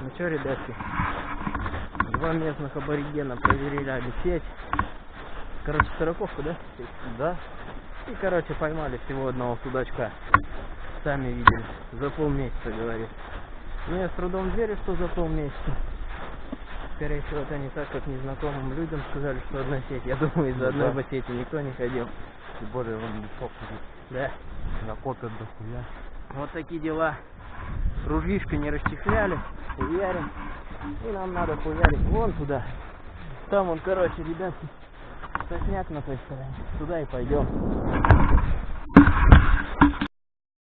Ну что, ребятки, два местных аборигена проверяли сеть. Короче, сороковку, да? Да? И, короче, поймали всего одного судачка. Сами видели. За полмесяца, говорит. Ну, я с трудом верю, что за полмесяца. Скорее всего, это не так, как незнакомым людям сказали, что одна сеть. Я думаю, из-за одной да. бы сети никто не ходил. Тем более он мешок Да. накопят дохуя. Вот такие дела. Ружьишко не расчехляли, хуярим. И нам надо хуярить вон туда. Там он, короче, ребятки, сосняк на той стороне. Туда и пойдем.